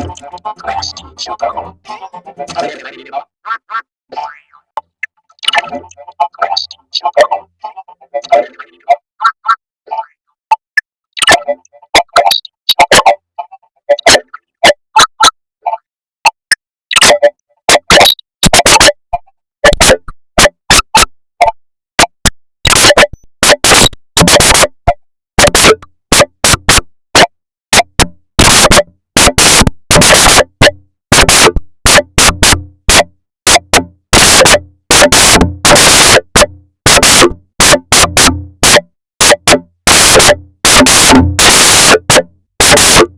Thank you. you